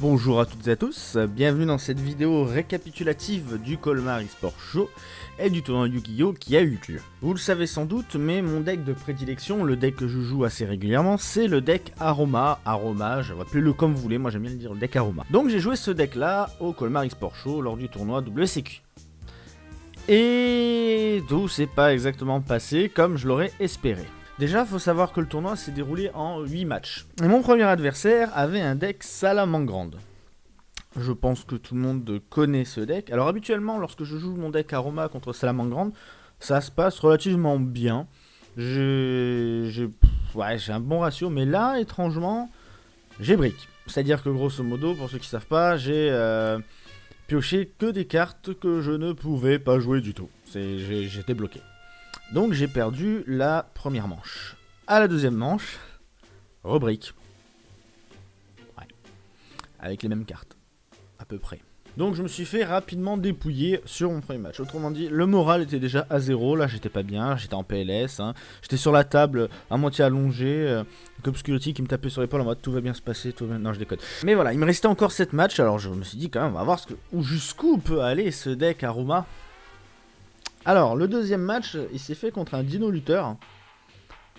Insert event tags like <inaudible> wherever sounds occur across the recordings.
Bonjour à toutes et à tous, bienvenue dans cette vidéo récapitulative du Colmar eSport Show et du tournoi Yu-Gi-Oh qui a eu lieu. Vous le savez sans doute, mais mon deck de prédilection, le deck que je joue assez régulièrement, c'est le deck Aroma, Aroma, appelez-le comme vous voulez, moi j'aime bien le dire le deck Aroma. Donc j'ai joué ce deck là au Colmar eSport Show lors du tournoi WCQ. Et tout s'est pas exactement passé comme je l'aurais espéré. Déjà, faut savoir que le tournoi s'est déroulé en 8 matchs. Mon premier adversaire avait un deck Salamangrande. Je pense que tout le monde connaît ce deck. Alors habituellement, lorsque je joue mon deck Aroma contre Salamangrande, ça se passe relativement bien. J'ai un bon ratio, mais là, étrangement, j'ai brick. C'est-à-dire que grosso modo, pour ceux qui savent pas, j'ai euh, pioché que des cartes que je ne pouvais pas jouer du tout. J'étais bloqué. Donc j'ai perdu la première manche. À la deuxième manche, rubrique. Ouais. Avec les mêmes cartes. À peu près. Donc je me suis fait rapidement dépouiller sur mon premier match. Autrement dit, le moral était déjà à zéro. Là, j'étais pas bien. J'étais en PLS. Hein. J'étais sur la table, à moitié allongé. Euh, Obscurity qui me tapait sur l'épaule en mode tout va bien se passer. Tout va... Non, je déconne. Mais voilà, il me restait encore 7 matchs. Alors je me suis dit quand même, on va voir jusqu'où peut aller ce deck Aruma. Alors, le deuxième match, il s'est fait contre un dino lutteur.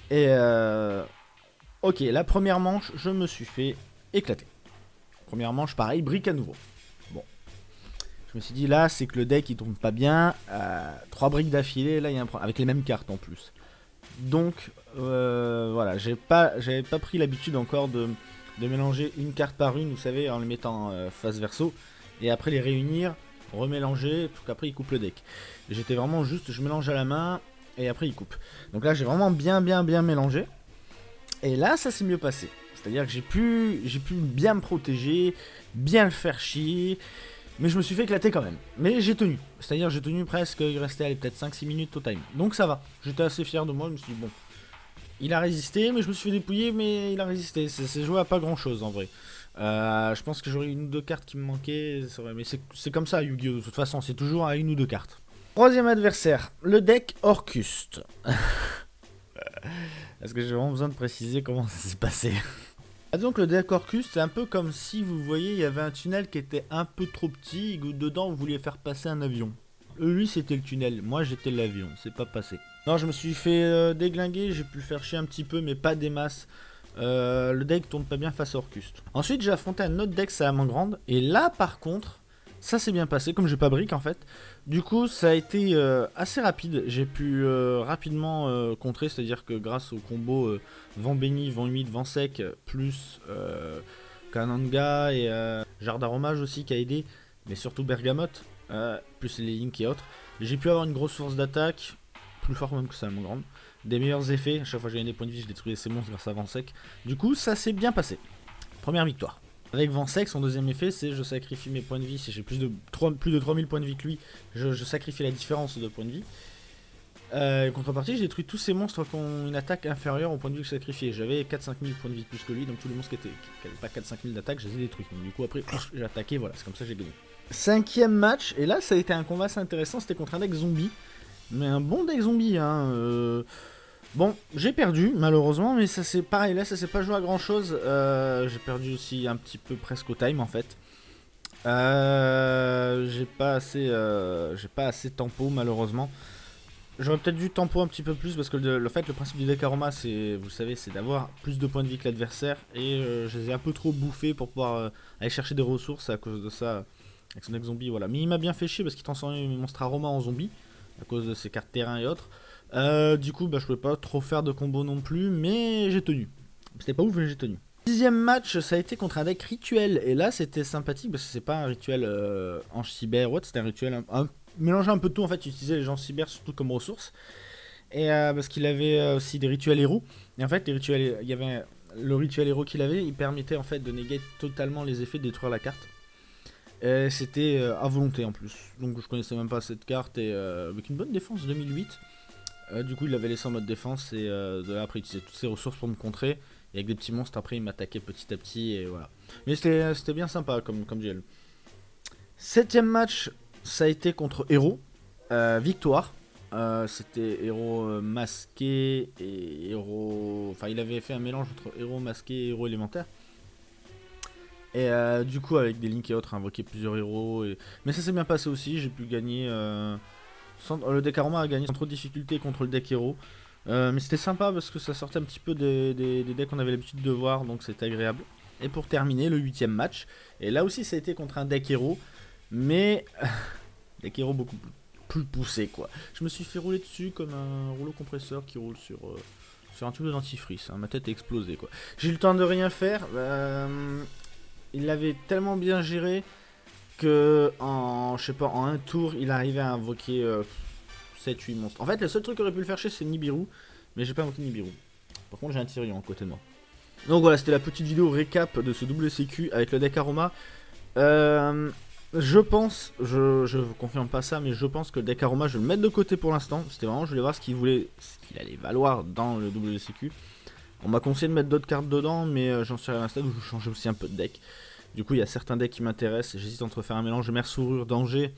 Et euh... Ok, la première manche, je me suis fait éclater. Première manche, pareil, brique à nouveau. Bon. Je me suis dit, là, c'est que le deck, il tourne pas bien. Euh, trois briques d'affilée, là, il y a un problème. Avec les mêmes cartes, en plus. Donc, euh, voilà, j'ai pas, j'avais pas pris l'habitude encore de, de, mélanger une carte par une, vous savez, en les mettant euh, face verso. Et après les réunir remélanger, pour qu'après il coupe le deck. J'étais vraiment juste, je mélange à la main, et après il coupe. Donc là j'ai vraiment bien bien bien mélangé. Et là ça s'est mieux passé. C'est-à-dire que j'ai pu, j'ai pu bien me protéger, bien le faire chier, mais je me suis fait éclater quand même. Mais j'ai tenu. C'est-à-dire j'ai tenu presque, il restait peut-être 5-6 minutes au time. Donc ça va. J'étais assez fier de moi, je me suis dit bon. Il a résisté, mais je me suis fait dépouiller, mais il a résisté. C'est joué à pas grand chose en vrai. Euh, je pense que j'aurais une ou deux cartes qui me manquaient, mais c'est comme ça Yu-Gi-Oh! De toute façon, c'est toujours à une ou deux cartes. Troisième adversaire, le deck Orcuste. <laughs> Est-ce que j'ai vraiment besoin de préciser comment ça s'est passé? Ah, Donc le deck Orcuste, c'est un peu comme si vous voyez, il y avait un tunnel qui était un peu trop petit, et dedans vous vouliez faire passer un avion. Lui c'était le tunnel, moi j'étais l'avion, c'est pas passé. Non, je me suis fait euh, déglinguer, j'ai pu faire chier un petit peu, mais pas des masses. Euh, le deck tourne pas bien face à Orcust. Ensuite, j'ai affronté un autre deck grande Et là, par contre, ça s'est bien passé, comme j'ai pas brique en fait. Du coup, ça a été euh, assez rapide. J'ai pu euh, rapidement contrer, c'est-à-dire que grâce au combo vent béni, vent humide, vent sec, plus Kananga et Jardin Romage aussi qui a aidé, mais surtout Bergamote, plus les Link et autres, j'ai pu avoir une grosse source d'attaque, plus fort même que grande des meilleurs effets. À chaque fois que j'ai gagné des points de vie, je détruisais ses monstres grâce à Vansec. Du coup, ça s'est bien passé. Première victoire. Avec Vansec, son deuxième effet, c'est je sacrifie mes points de vie. Si j'ai plus de, plus de 3000 points de vie que lui, je, sacrifie la différence de points de vie. Euh, contrepartie, j'ai détruit tous ces monstres qui ont une attaque inférieure au point de vie que je sacrifiais. J'avais 4-5 000 points de vie plus que lui, donc tous les monstres qui n'avaient pas 4-5 000 d'attaque, je les ai détruits. Donc, du coup, après, j'ai attaqué, voilà, c'est comme ça que j'ai gagné. Cinquième match, et là, ça a été un combat assez intéressant, c'était contre un deck zombie. Mais un bon deck zombie, hein. Euh, Bon, j'ai perdu, malheureusement, mais ça c'est pareil, là ça s'est pas joué à grand chose. Euh, j'ai perdu aussi un petit peu presque au time en fait. Euh, j'ai pas assez j'ai pas assez tempo malheureusement. J'aurais peut-être dû tempo un petit peu plus parce que le, fait le principe du deck aroma c'est vous savez c'est d'avoir plus de points de vie que l'adversaire et je les ai un peu trop bouffés pour pouvoir aller chercher des ressources à cause de ça avec son deck zombie voilà. Mais il m'a bien fait chier parce qu'il transformait mes monstres aroma en zombie à cause de ses cartes terrain et autres. Euh, du coup, bah, je pouvais pas trop faire de combo non plus, mais j'ai tenu. C'était pas ouf, mais j'ai tenu. Dixième match, ça a été contre un deck rituel. Et là, c'était sympathique parce que c'est pas un rituel euh, en cyber ou c'était un rituel un, mélanger un peu tout. En fait, utiliser les gens cyber surtout comme ressources. Et euh, parce qu'il avait aussi des rituels héros. Et en fait, les rituels, il y avait le rituel héros qu'il avait, il permettait en fait de négater totalement les effets de détruire la carte. C'était à volonté en plus. Donc je connaissais même pas cette carte et avec une bonne défense 2008. Euh, du coup, il l'avait laissé en mode défense et euh, après, il utilisait toutes ses ressources pour me contrer. Et avec des petits monstres, après, il m'attaquait petit à petit et voilà. Mais c'était bien sympa comme, comme duel. Septième match, ça a été contre. Euh, victoire. C'était héros masqué et héros... Enfin, il avait fait un mélange entre héros masqué et héros élémentaire. Et euh, du coup, avec des links et autres, invoquer plusieurs héros. Et... Mais ça s'est bien passé aussi, j'ai pu gagner. Euh, le deck Aroma a gagné sans trop de difficultés contre le deck héros. mais c'était sympa parce que ça sortait un petit peu des, decks qu'on avait l'habitude de voir, donc c'était agréable. Et pour terminer, le huitième match. Et là aussi, ça a été contre un deck héros. Mais. <laughs> deck héros beaucoup plus, poussé, quoi. Je me suis fait rouler dessus comme un rouleau compresseur qui roule sur. un tube de dentifrice, hein. ma tête a explosé quoi. J'ai eu le temps de rien faire, euh, il l'avait tellement bien géré que en, je sais pas, en un tour, il arrivait à invoquer 7-8 euh, monstres. En fait, le seul truc qu'il aurait pu le faire c'est Nibiru, mais j'ai pas invoqué Nibiru. Par contre, j'ai un Tyrion à côté de moi. Donc voilà, c'était la petite vidéo récap de ce double CQ avec le deck Aroma. Euh, je pense, je, je confirme pas ça, mais je pense que le deck Aroma, je vais le mettre de côté pour l'instant. C'était vraiment, je voulais voir ce qu'il voulait, ce qu'il allait valoir dans le WCQ. On m'a conseillé de mettre d'autres cartes dedans, mais euh, j'en suis à un stade où je change aussi un peu de deck. Du coup, il y a certains decks qui m'intéressent. J'hésite entre faire un mélange mer sourure danger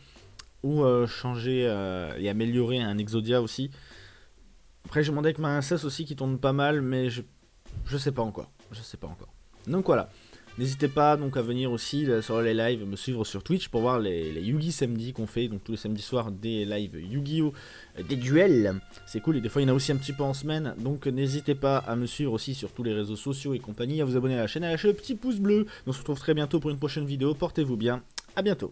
ou euh, changer euh, et améliorer un Exodia aussi. Après, j'ai mon deck Marincess aussi qui tourne pas mal, mais je, je sais pas encore. Je sais pas encore. Donc voilà. N'hésitez pas donc à venir aussi euh, sur les lives, me suivre sur Twitch pour voir les, les Yugi samedi qu'on fait, donc tous les samedis soirs des lives Yu-Gi-Oh! Euh, des duels. C'est cool et des fois il y en a aussi un petit peu en semaine, donc n'hésitez pas à me suivre aussi sur tous les réseaux sociaux et compagnie, à vous abonner à la chaîne, à lâcher le petit pouce bleu. On se retrouve très bientôt pour une prochaine vidéo, portez-vous bien, à bientôt.